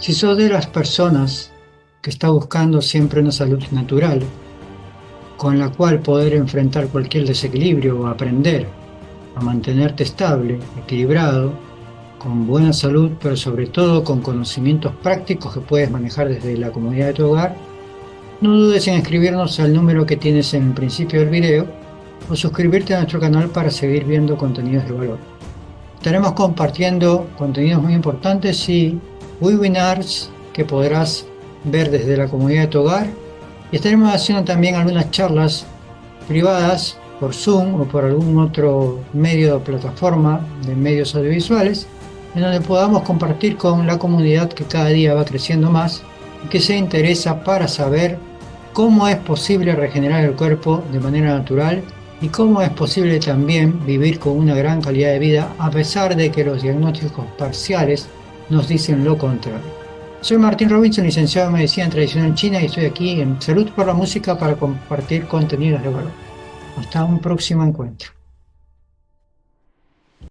Si sos de las personas que está buscando siempre una salud natural, con la cual poder enfrentar cualquier desequilibrio o aprender a mantenerte estable, equilibrado, con buena salud, pero sobre todo con conocimientos prácticos que puedes manejar desde la comunidad de tu hogar, no dudes en escribirnos al número que tienes en el principio del video o suscribirte a nuestro canal para seguir viendo contenidos de valor. Estaremos compartiendo contenidos muy importantes y webinars que podrás ver desde la comunidad de tu hogar. Y estaremos haciendo también algunas charlas privadas por Zoom o por algún otro medio o plataforma de medios audiovisuales en donde podamos compartir con la comunidad que cada día va creciendo más y que se interesa para saber cómo es posible regenerar el cuerpo de manera natural y cómo es posible también vivir con una gran calidad de vida a pesar de que los diagnósticos parciales nos dicen lo contrario. Soy Martín Robinson, licenciado en Medicina Tradicional China y estoy aquí en Salud por la Música para compartir contenidos de valor. Hasta un próximo encuentro.